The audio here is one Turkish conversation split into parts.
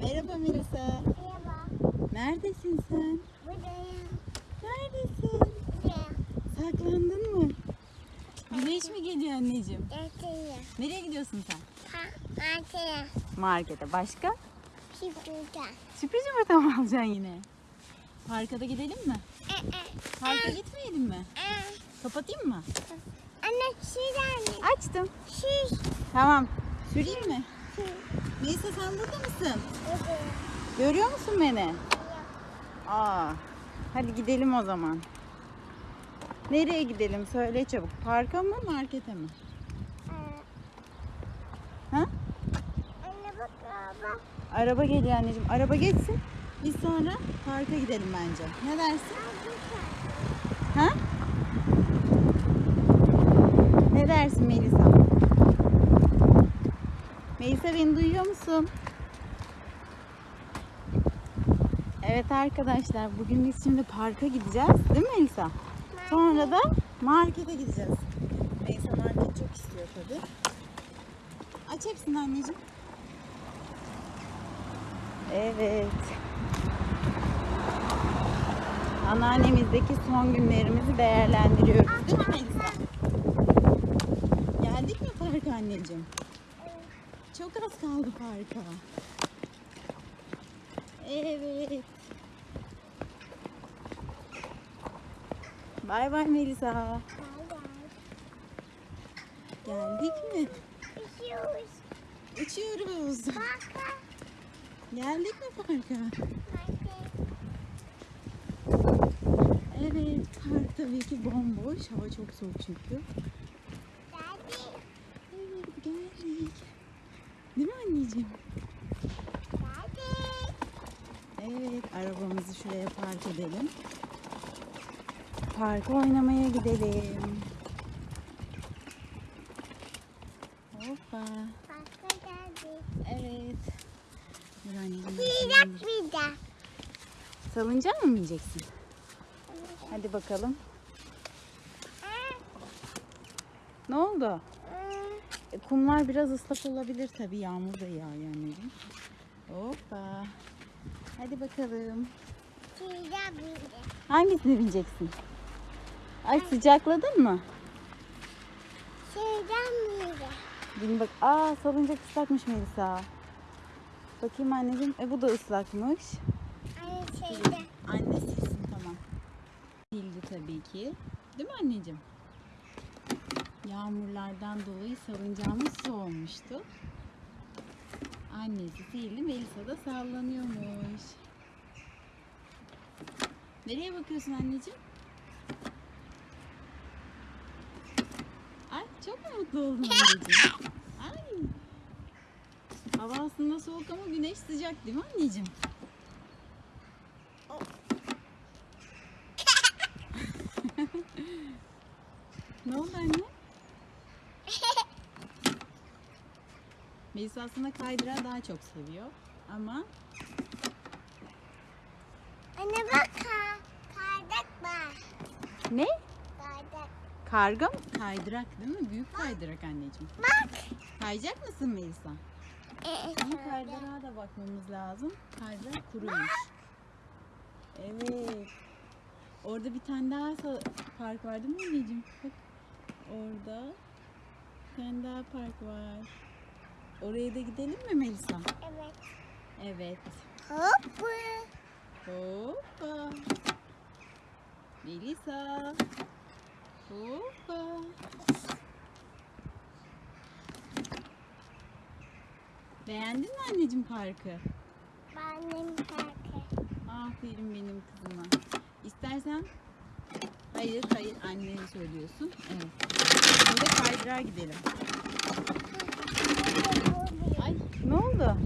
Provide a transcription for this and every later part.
Merhaba Melisa. Merhaba. Neredesin sen? Buradayım. Neredesin? Buradayım. Saklandın mı? Güneş mi geliyor anneciğim? Gerçeğim. Nereye gidiyorsun sen? Ha, gerçeğim. Markete. Başka? Şifreden. Sürpriz yumurta mı alacaksın yine? Parka da gidelim mi? Ee, e, Parka gitmeyelim mi? e. Kapatayım mı? Anne şuradan. Açtım. Şiş. Tamam. Süreyim mi? Melisa sen burada mısın? Buradayım. Görüyor musun beni? Aa, hadi gidelim o zaman. Nereye gidelim? Söyle çabuk. Parka mı, markete mi? Ha? Anne bak baba. Araba geliyor anneciğim. Araba geçsin. Biz sonra parka gidelim bence. Ne dersin? Ha? Ne dersin Melisa? Melisa beni duyuyor musun? Evet arkadaşlar bugün biz şimdi parka gideceğiz. Değil mi Melisa? Sonra da markete gideceğiz. Melisa market çok istiyor tabii. Aç hepsini anneciğim. Evet. Anneannemizdeki son günlerimizi değerlendiriyoruz. Değil mi Melisa? Geldik mi parka anneciğim? Çok az kaldı parka. Evet. Bay bay Melisa. Geldik mi? Üşüyoruz. Uçuyoruz. Bak. Geldik mi parka? Market. Evet, park tabii ki bomboş. Hava çok soğuk çünkü. Geldi. Evet, geldik. Değil mi anneciğim? Evet, arabamızı şuraya park edelim. Parka oynamaya gidelim. Hoppa. Bak geldi. Evet. Dur anneciğim. Silah bir de. Salıncak mı bineceksin? Hadi bakalım. Ne oldu? Kumlar biraz ıslak olabilir tabii. Yağmur da yağıyor anneciğim. Hoppa. Hadi bakalım. Hangisine bineceksin? Ay sıcakladın mı? Bir de. Bin bak. Aa salıncak ıslakmış Melisa. Bakayım anneciğim. E bu da ıslakmış. Anne şeyde. Anne silsin tamam. Sildi tabii ki. Değil mi anneciğim? Yağmurlardan dolayı salıncağımız su olmuştu. Annesi sildi. Melisa da sallanıyormuş. Nereye bakıyorsun anneciğim? Ay çok mu mutlu oldun anneciğim? Ay. Hava aslında soğuk ama güneş sıcak değil mi anneciğim? Ne oldu anne? Melisa aslında kaydırağı daha çok seviyor. Ama Anne bak ha. Kardak var. ne? Kardak. Karga mı? Kaydırak değil mi? Büyük kaydırak anneciğim. Bak. Kayacak mısın Melisa? Ee, Ama kaydırağa da bakmamız lazım. Kaydırak kuruymuş. Evet. Orada bir tane daha sa- park var değil mi anneciğim? Bak. Orada bir tane daha park var. Oraya da gidelim mi Melisa? Evet. Evet. Hoppa. Hoppa. Melisa. Hoppa. Beğendin mi anneciğim parkı? Benim parkı. Aferin benim kızıma. İstersen hayır hayır annene söylüyorsun. Evet. Şimdi kaydırağa gidelim. Ay ne oldu?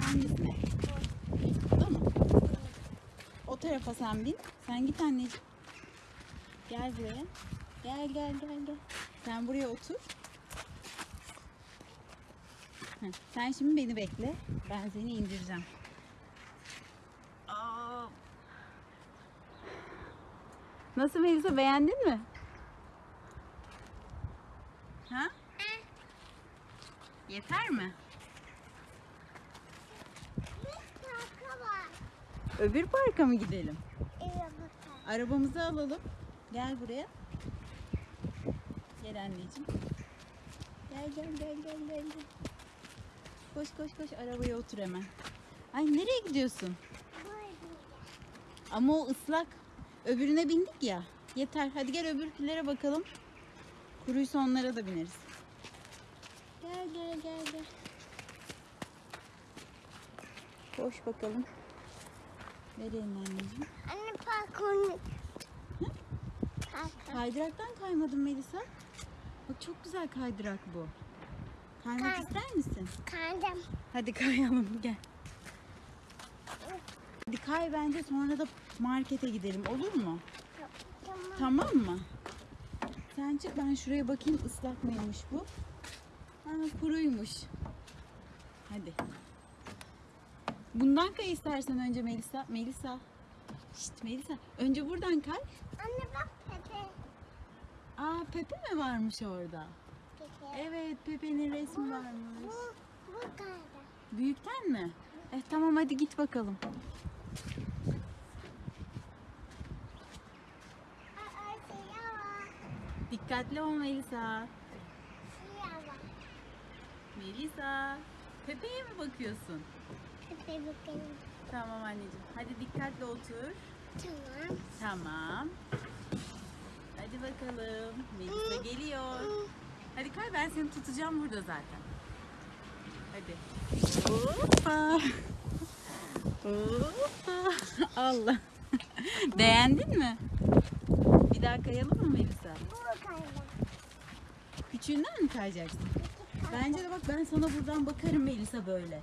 Hangisine? Burada mı? Tarafa sen bin. Sen git anneciğim. Gel buraya. Gel gel gel gel. Sen buraya otur. Heh, Sen şimdi beni bekle. Ben seni indireceğim. Aa. Nasıl Melisa beğendin mi? Ha? Yeter mi? Öbür parka mı gidelim? Arabamızı alalım. Gel buraya. Gel anneciğim. Gel gel gel gel gel. Koş koş koş arabaya otur hemen. Ay nereye gidiyorsun? Ama o ıslak. Öbürüne bindik ya. Yeter. Hadi gel öbürkülere bakalım. Kuruysa onlara da bineriz. Gel gel gel gel. Koş bakalım. Nereye anneciğim? Anne. Parkur. Kaydıraktan kaymadın Melisa. Bak çok güzel kaydırak bu. Kaymak Kay. ister misin? Kandım. Hadi kayalım gel. Hadi kay bence sonra da markete gidelim olur mu? Tamam. Tamam mı? Sen çık ben şuraya bakayım ıslak mıymış bu? Ha, kuruymuş. Hadi. Bundan kay istersen önce Melisa. Melisa. Şşt Melisa. Önce buradan kay. Anne bak Pepe. Aa Pepe mi varmış orada? Pepe. Evet Pepe'nin resmi Bu, varmış. bu kaydı. Büyükten mi? Eh tamam hadi git bakalım. Dikkatli ol Melisa. Melisa. Pepe'ye mi bakıyorsun? Tamam anneciğim. Hadi dikkatli otur. Tamam. Tamam. Hadi bakalım. Melisa geliyor. Hadi kay ben seni tutacağım burada zaten. Hadi. Hoppa. Hoppa. Allah. Beğendin mi? Bir daha kayalım mı Melisa? Küçüğünden mi kayacaksın? Bence de bak ben sana buradan bakarım Melisa böyle.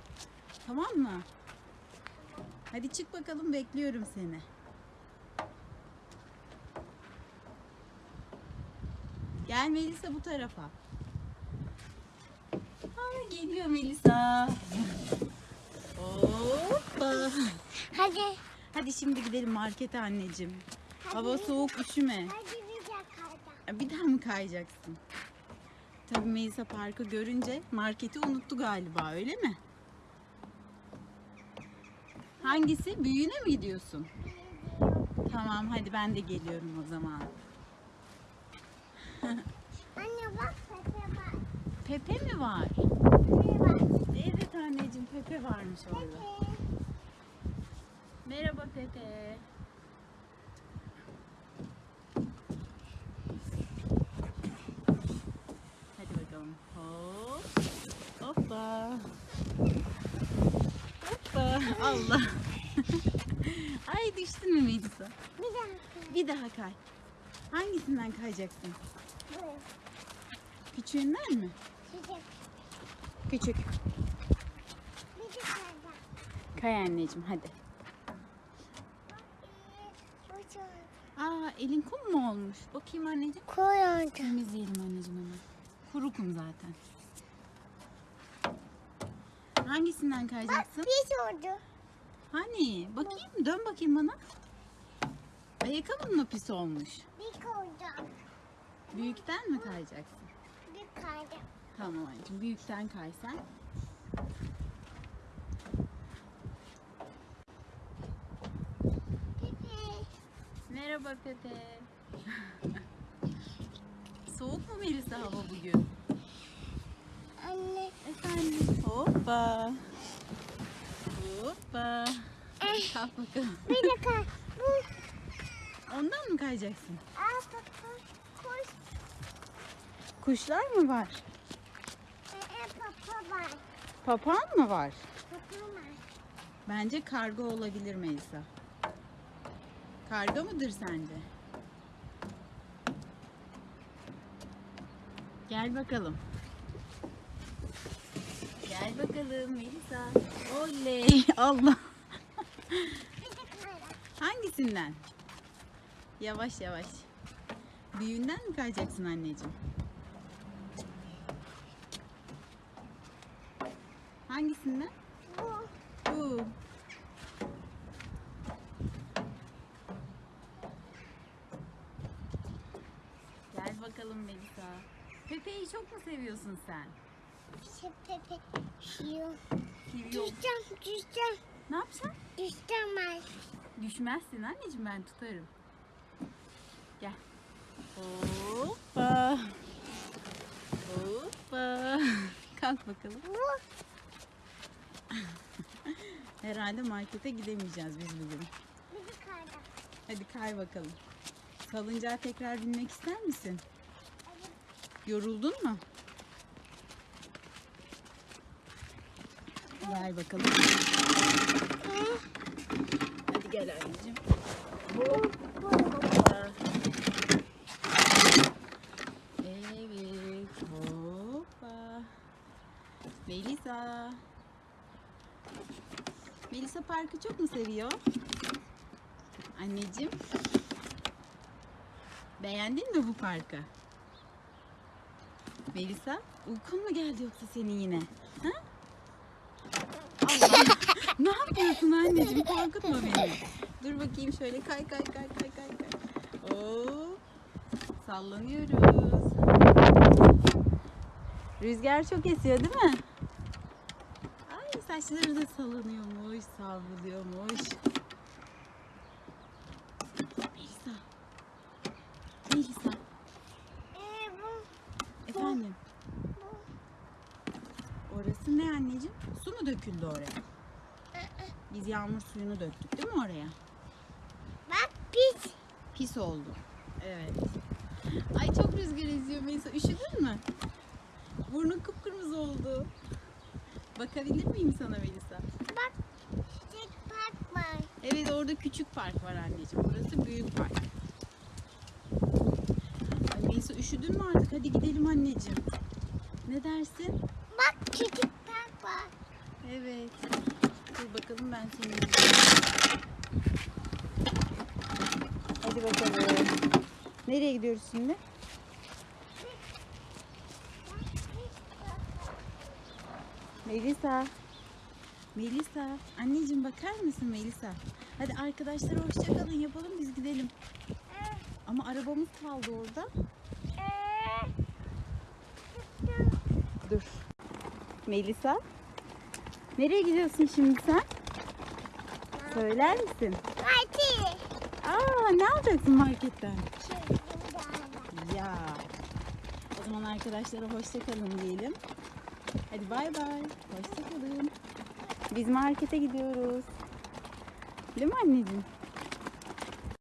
Tamam mı? Hadi çık bakalım bekliyorum seni. Gel Melisa bu tarafa. Aa, geliyor Melisa. Hoppa. Hadi. Hadi şimdi gidelim markete anneciğim. Hadi. Hava soğuk üşüme. Hadi bir de kaydı. Bir daha mı kayacaksın? Tabii Melisa Park'ı görünce marketi unuttu galiba öyle mi? Hangisi? Büyüğüne mi gidiyorsun? Tamam hadi ben de geliyorum o zaman. Anne bak Pepe var. Pepe mi var? Pepe var. Evet anneciğim Pepe varmış orada. Pepe. Merhaba Pepe. Hadi bakalım. Hop. Hoppa. Allah. Ay düştün mü Melisa? Bir dakika. Bir daha kay. Hangisinden kayacaksın? Bu. Küçüğünden mi? Çiçek. Küçük. Bir de. Kay anneciğim hadi. Aa elin kum mu olmuş? Bakayım anneciğim. Koyunca. Temizleyelim anneciğim hemen. Kuru kum zaten. Hangisinden Bak kayacaksın? pis oldu. Hani? Bakayım dön bakayım bana. Ayakkabın mı pis olmuş? Bir koydu. Büyükten mi kayacaksın? Bir kaydı. Tamam anneciğim büyükten kay sen. Pepe. Merhaba Pepe. Soğuk mu Melisa hava bugün? Anne. Efendim. Hoppa. Hoppa. Eh, Kalk bakalım. bir kay. Bu. Ondan mı kayacaksın? Aa papa. Koş. Kuşlar mı var? Ee, papa var. Papağan mı var? Papa var. Bence karga olabilir Melisa. Karga mıdır sence? Gel bakalım. Gel bakalım Melisa. Oley. Allah. Hangisinden? Yavaş yavaş. Büyüğünden mi kayacaksın anneciğim? Hangisinden? Bu. Bu. Gel bakalım Melisa. Pepe'yi çok mu seviyorsun sen? Pepe. Şiyor. Yok. Düşeceğim. Düşeceğim. Ne yapacaksın? Düşeceğim ben. Düşmezsin anneciğim ben tutarım. Gel. Hoppa. Hoppa. Kalk bakalım. Herhalde markete gidemeyeceğiz biz bugün. Bizi kaydık. Hadi kay bakalım. Salıncağa tekrar binmek ister misin? Yoruldun mu? Gel bakalım. Hadi gel anneciğim. Evet. Hoppa. Melisa. Melisa parkı çok mu seviyor? Anneciğim. Beğendin mi bu parkı? Melisa, uykun mu geldi yoksa senin yine? Ha? Allah. Ne yapıyorsun anneciğim? Korkutma beni. Dur bakayım şöyle kay kay kay kay kay kay. Oo. Sallanıyoruz. Rüzgar çok esiyor değil mi? Ay saçları da sallanıyormuş, savruluyormuş. Melisa. Melisa. Ee, bu, Efendim. Orası ne anneciğim? Su mu döküldü oraya? Biz yağmur suyunu döktük değil mi oraya? bak pis. Pis oldu. Evet. Ay çok rüzgar esiyor Melisa. Üşüdün mü? Burnun kıpkırmızı oldu. Bakabilir miyim sana Melisa? Bak çiçek park var. Evet orada küçük park var anneciğim. Burası büyük park. Ay Melisa üşüdün mü artık? Hadi gidelim anneciğim. Ne dersin? Bak küçük park var. Evet. Dur bakalım ben seni. Hadi bakalım. Nereye gidiyoruz şimdi? Melisa. Melisa. Anneciğim bakar mısın Melisa? Hadi arkadaşlara hoşça kalın yapalım biz gidelim. Ama arabamız kaldı orada. Dur. Melisa. Nereye gidiyorsun şimdi sen? Söyler misin? Parti. Aa ne alacaksın marketten? Şey. Ya. O zaman arkadaşlara hoşça kalın diyelim. Hadi bay bay. Hoşça kalın. Biz markete gidiyoruz. Değil mi anneciğim?